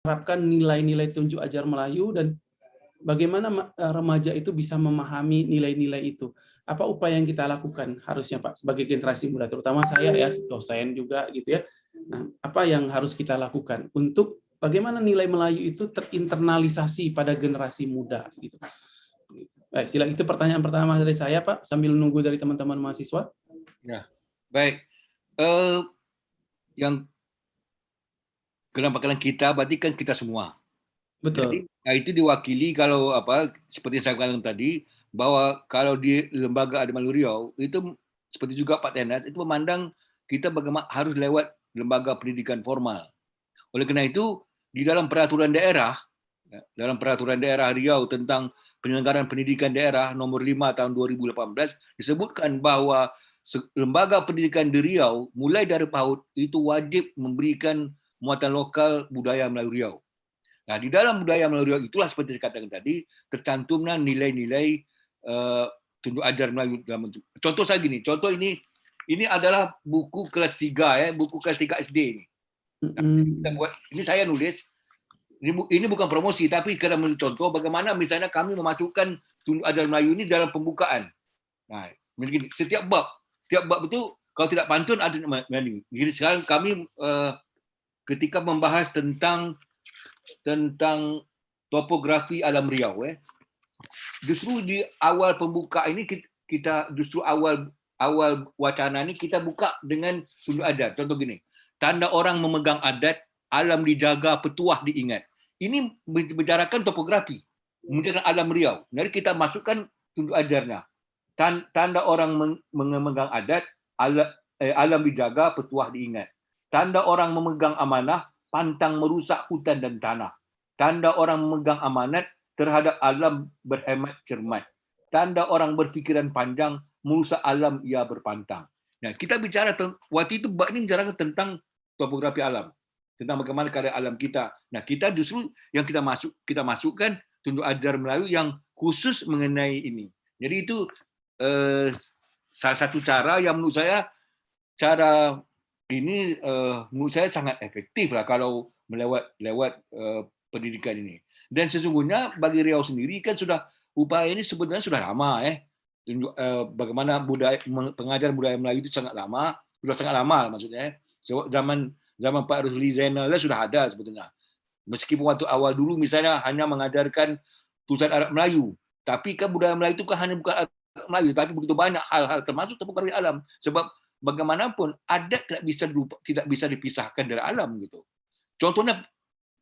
menerapkan nilai-nilai tunjuk ajar Melayu dan bagaimana eh, remaja itu bisa memahami nilai-nilai itu. Apa upaya yang kita lakukan harusnya Pak sebagai generasi muda, terutama saya ya dosen juga gitu ya. Nah, apa yang harus kita lakukan untuk bagaimana nilai Melayu itu terinternalisasi pada generasi muda gitu. Baik, sila itu pertanyaan pertama dari saya Pak sambil nunggu dari teman-teman mahasiswa. Ya, baik. Uh, yang kenapa kita berarti kan kita semua. Betul. Jadi, nah itu diwakili kalau apa seperti yang saya katakan tadi bahwa kalau di lembaga Adamalu Riau itu seperti juga Pak Tenas itu memandang kita bagaimana harus lewat lembaga pendidikan formal. Oleh karena itu di dalam peraturan daerah ya, dalam peraturan daerah Riau tentang penyelenggaraan pendidikan daerah nomor 5 tahun 2018 disebutkan bahwa lembaga pendidikan di Riau mulai dari PAUD itu wajib memberikan muatan lokal budaya Melayu Riau. Nah, di dalam budaya Melayu itulah seperti saya katakan tadi, tercantumnya nilai-nilai uh, tunjuk ajar Melayu dalam Contoh saya gini, contoh ini ini adalah buku kelas 3 ya, buku kelas 3 SD ini. Nah, kita buat, ini saya nulis, ini, ini bukan promosi, tapi karena contoh bagaimana misalnya kami memasukkan tunjuk ajar Melayu ini dalam pembukaan. Nah, begini, setiap bab, setiap bab itu kalau tidak pantun ada Jadi sekarang kami uh, ketika membahas tentang tentang topografi alam Riau eh. Justru di awal pembuka ini kita justru awal awal wacana ini kita buka dengan sudut adat. Contoh gini tanda orang memegang adat alam dijaga petuah diingat. Ini membicarakan topografi membicarakan alam Riau. Jadi kita masukkan sudut ajarnya. Tanda orang memegang adat eh, alam dijaga petuah diingat tanda orang memegang amanah pantang merusak hutan dan tanah. Tanda orang memegang amanat terhadap alam berhemat cermat. Tanda orang berfikiran panjang, merusak alam ia berpantang. Nah, kita bicara waktu itu ini bicara tentang topografi alam, tentang bagaimana keadaan alam kita. Nah, kita justru yang kita masuk kita masukkan tunduk ajar Melayu yang khusus mengenai ini. Jadi itu eh, salah satu cara yang menurut saya cara ini uh, menurut saya sangat efektif lah kalau melewat lewat uh, pendidikan ini. Dan sesungguhnya bagi Riau sendiri kan sudah upaya ini sebenarnya sudah lama eh. Tunjuk, uh, bagaimana budaya pengajaran budaya Melayu itu sangat lama, sudah sangat lama maksudnya. Zaman zaman Pak Rusli Zainal sudah ada sebetulnya. Meskipun waktu awal dulu misalnya hanya mengajarkan tulisan Arab Melayu, tapi kan budaya Melayu itu kan hanya bukan Melayu, tapi begitu banyak hal-hal termasuk topografis alam. Sebab bagaimanapun adat tidak bisa tidak bisa dipisahkan dari alam gitu. Contohnya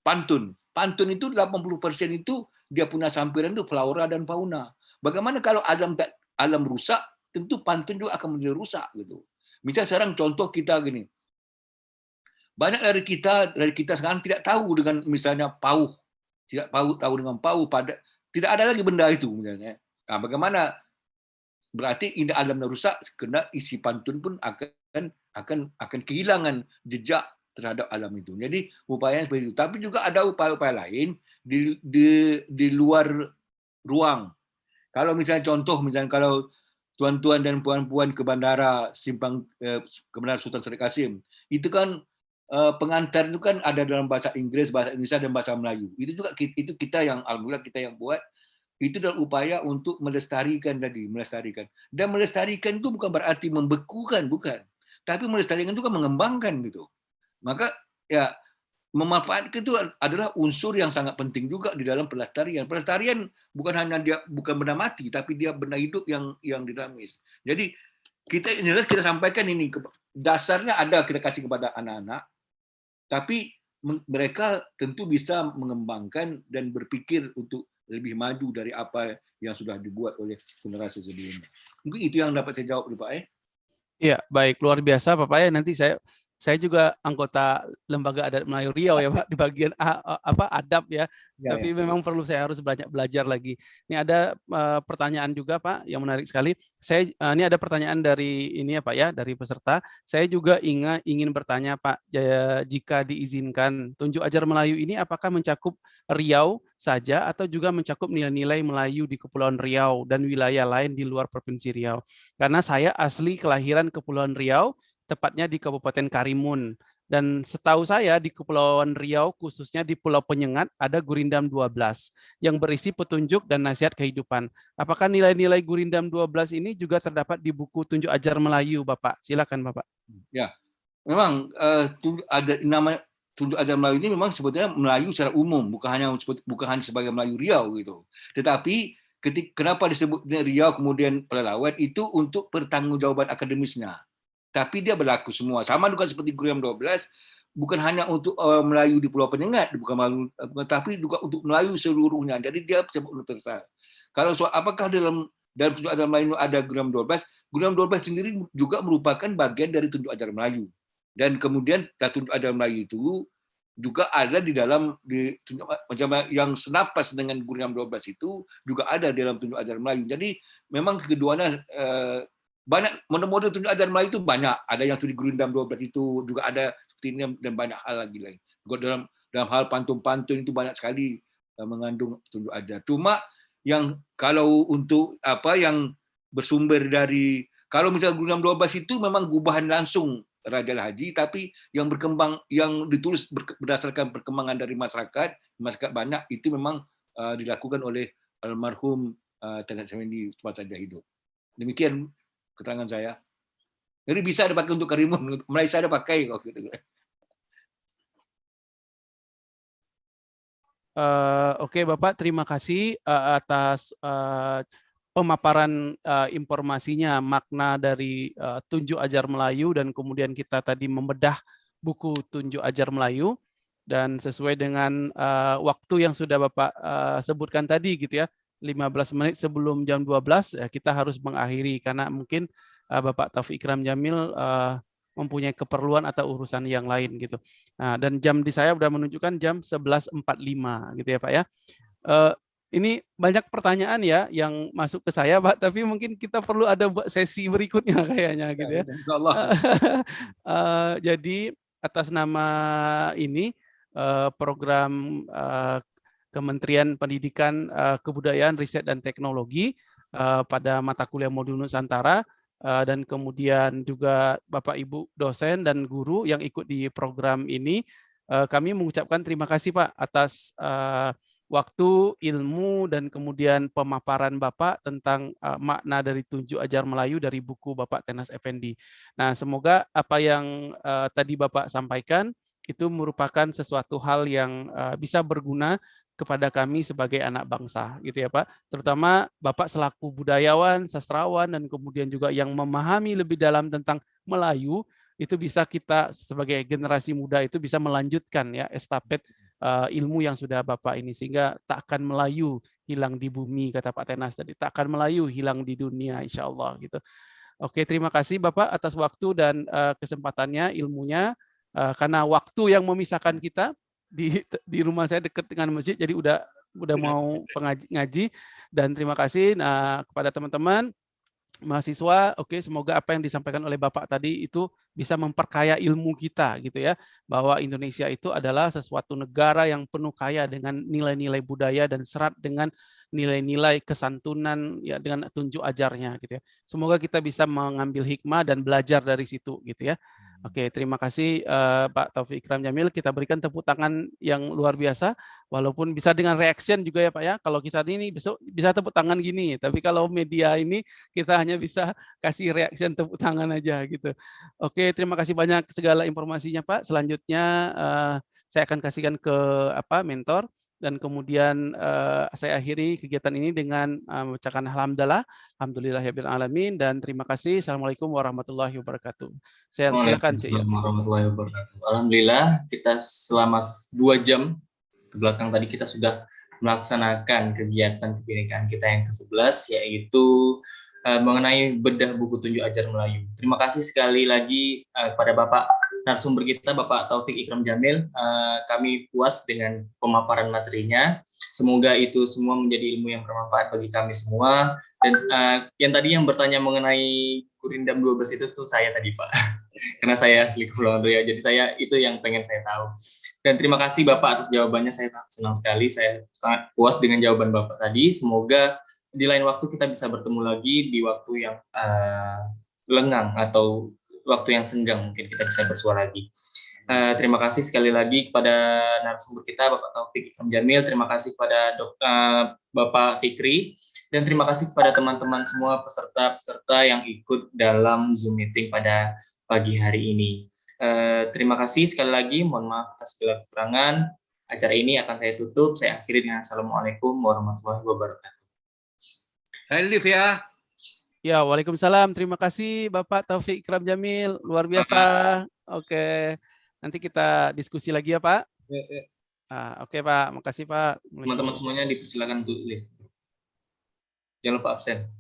pantun. Pantun itu 80% itu dia punya sampiran itu flora dan fauna. Bagaimana kalau alam tak alam rusak, tentu pantun juga akan menjadi rusak gitu. Misal sekarang contoh kita gini. Banyak dari kita dari kita sekarang tidak tahu dengan misalnya pauh. Tidak tahu tahu dengan pauh pada tidak ada lagi benda itu misalnya. Nah, bagaimana berarti indah alam rusak kena isi pantun pun akan akan akan kehilangan jejak terhadap alam itu. Jadi upaya seperti itu. Tapi juga ada upaya-upaya lain di, di di luar ruang. Kalau misalnya contoh misalnya kalau tuan-tuan dan puan-puan ke bandara simpang eh, ke bandara Sultan Syarif Kasim itu kan eh, pengantar itu kan ada dalam bahasa Inggris, bahasa Indonesia dan bahasa Melayu. Itu juga itu kita yang alhamdulillah kita yang buat itu adalah upaya untuk melestarikan tadi, melestarikan. Dan melestarikan itu bukan berarti membekukan, bukan. Tapi melestarikan itu kan mengembangkan gitu. Maka ya memanfaatkan itu adalah unsur yang sangat penting juga di dalam pelestarian. Pelestarian bukan hanya dia bukan benda mati, tapi dia benda hidup yang yang dinamis. Jadi kita jelas kita sampaikan ini dasarnya ada kita kasih kepada anak-anak, tapi mereka tentu bisa mengembangkan dan berpikir untuk lebih maju dari apa yang sudah dibuat oleh generasi sebelumnya. Mungkin itu yang dapat saya jawab, Pak. Eh? Iya, baik. Luar biasa, Bapak. Ya. Nanti saya saya juga anggota lembaga adat Melayu Riau ya Pak di bagian apa adab ya. ya Tapi ya. memang perlu saya harus belajar belajar lagi. Ini ada uh, pertanyaan juga Pak yang menarik sekali. Saya uh, ini ada pertanyaan dari ini ya Pak ya dari peserta. Saya juga ingat ingin bertanya Pak jika diizinkan tunjuk ajar Melayu ini apakah mencakup Riau saja atau juga mencakup nilai-nilai Melayu di Kepulauan Riau dan wilayah lain di luar Provinsi Riau. Karena saya asli kelahiran Kepulauan Riau tepatnya di Kabupaten Karimun. Dan setahu saya di Kepulauan Riau khususnya di Pulau Penyengat ada Gurindam 12 yang berisi petunjuk dan nasihat kehidupan. Apakah nilai-nilai Gurindam 12 ini juga terdapat di buku Tunjuk Ajar Melayu, Bapak? Silakan, Bapak. Ya, memang uh, ada nama Tunjuk Ajar Melayu ini memang sebetulnya Melayu secara umum, bukan hanya bukan hanya sebagai Melayu Riau gitu. Tetapi ketika kenapa disebut Riau kemudian pelalawan itu untuk pertanggungjawaban akademisnya tapi dia berlaku semua. Sama juga seperti Guriam 12, bukan hanya untuk uh, Melayu di Pulau Penyengat, bukan uh, tapi juga untuk Melayu seluruhnya. Jadi dia sebut universal. Kalau soal apakah dalam dalam tunjuk ajar Melayu ada Guriam 12, Guriam 12 sendiri juga merupakan bagian dari tunjuk ajar Melayu. Dan kemudian tunjuk ajar Melayu itu juga ada di dalam di macam yang senapas dengan Guriam 12 itu juga ada dalam tunjuk ajar Melayu. Jadi memang keduanya uh, banyak model-model tunjuk ajar Melayu itu banyak. Ada yang studi Gurindam 12 itu juga ada ini dan banyak hal lagi lain. Dalam dalam hal pantun-pantun itu banyak sekali uh, mengandung tunjuk ajar. Cuma yang kalau untuk apa yang bersumber dari kalau misalnya Gurindam 12 itu memang gubahan langsung Raja Haji, tapi yang berkembang yang ditulis berdasarkan perkembangan dari masyarakat, masyarakat banyak itu memang uh, dilakukan oleh almarhum uh, Tanat Semendi semasa dia hidup. Demikian keterangan saya. Jadi bisa dipakai untuk karimun, Malaysia ada pakai kok gitu. Uh, Oke okay, Bapak, terima kasih uh, atas uh, pemaparan uh, informasinya, makna dari uh, Tunjuk Ajar Melayu dan kemudian kita tadi membedah buku Tunjuk Ajar Melayu dan sesuai dengan uh, waktu yang sudah Bapak uh, sebutkan tadi gitu ya, 15 menit sebelum jam 12 ya kita harus mengakhiri karena mungkin uh, Bapak Taufik Ikram Jamil uh, mempunyai keperluan atau urusan yang lain gitu. Nah, dan jam di saya sudah menunjukkan jam 11.45 gitu ya Pak ya. Uh, ini banyak pertanyaan ya yang masuk ke saya Pak, tapi mungkin kita perlu ada sesi berikutnya kayaknya gitu ya. ya uh, jadi atas nama ini uh, program uh, Kementerian Pendidikan, uh, Kebudayaan, Riset dan Teknologi uh, pada mata kuliah modul Nusantara uh, dan kemudian juga Bapak Ibu dosen dan guru yang ikut di program ini. Kami mengucapkan terima kasih Pak atas waktu, ilmu dan kemudian pemaparan Bapak tentang makna dari tunjuk ajar Melayu dari buku Bapak Tenas Effendi. Nah, semoga apa yang tadi Bapak sampaikan itu merupakan sesuatu hal yang bisa berguna kepada kami sebagai anak bangsa gitu ya Pak. Terutama Bapak selaku budayawan, sastrawan dan kemudian juga yang memahami lebih dalam tentang Melayu itu bisa kita sebagai generasi muda itu bisa melanjutkan ya estafet uh, ilmu yang sudah Bapak ini sehingga tak akan Melayu hilang di bumi kata Pak Tenas tadi tak akan Melayu hilang di dunia insya Allah gitu. Oke terima kasih Bapak atas waktu dan uh, kesempatannya ilmunya uh, karena waktu yang memisahkan kita di di rumah saya dekat dengan masjid jadi udah udah iya. mau pengaji ngaji dan terima kasih nah, kepada teman-teman mahasiswa oke okay, semoga apa yang disampaikan oleh Bapak tadi itu bisa memperkaya ilmu kita gitu ya bahwa Indonesia itu adalah sesuatu negara yang penuh kaya dengan nilai-nilai budaya dan serat dengan nilai-nilai kesantunan ya dengan tunjuk ajarnya gitu ya. Semoga kita bisa mengambil hikmah dan belajar dari situ gitu ya. Oke, terima kasih uh, Pak Taufik Ikram Jamil. Kita berikan tepuk tangan yang luar biasa, walaupun bisa dengan reaction juga ya Pak ya. Kalau kita ini besok bisa tepuk tangan gini, tapi kalau media ini kita hanya bisa kasih reaction tepuk tangan aja gitu. Oke, terima kasih banyak segala informasinya Pak. Selanjutnya uh, saya akan kasihkan ke apa mentor dan kemudian uh, saya akhiri kegiatan ini dengan uh, membacakan alhamdulillah alhamdulillah ya alamin dan terima kasih assalamualaikum warahmatullahi wabarakatuh saya silakan sih ya. warahmatullahi wabarakatuh alhamdulillah kita selama dua jam ke belakang tadi kita sudah melaksanakan kegiatan kebinekaan kita yang ke-11 yaitu uh, mengenai bedah buku tunjuk ajar Melayu. Terima kasih sekali lagi uh, kepada Bapak narasumber kita Bapak Taufik Ikram Jamil. Uh, kami puas dengan pemaparan materinya. Semoga itu semua menjadi ilmu yang bermanfaat bagi kami semua. Dan uh, yang tadi yang bertanya mengenai Kurindam 12 itu tuh saya tadi Pak. Karena saya asli Kepulauan Riau, jadi saya itu yang pengen saya tahu. Dan terima kasih Bapak atas jawabannya, saya senang sekali. Saya sangat puas dengan jawaban Bapak tadi. Semoga di lain waktu kita bisa bertemu lagi di waktu yang uh, lengang atau waktu yang senggang mungkin kita bisa bersuara lagi. Uh, terima kasih sekali lagi kepada narasumber kita Bapak Taufik Ikram Jamil, terima kasih kepada Dok, uh, Bapak Fikri, dan terima kasih kepada teman-teman semua peserta-peserta yang ikut dalam Zoom meeting pada pagi hari ini. Uh, terima kasih sekali lagi, mohon maaf atas segala kekurangan. Acara ini akan saya tutup, saya akhiri dengan Assalamualaikum warahmatullahi wabarakatuh. Saya live ya. Ya, Waalaikumsalam. Terima kasih Bapak Taufik Ikram Jamil, luar biasa. Oke. Nanti kita diskusi lagi ya Pak. Ya, ya. Ah, Oke okay, Pak, makasih Pak. Teman-teman semuanya dipersilakan untuk live. Jangan lupa absen.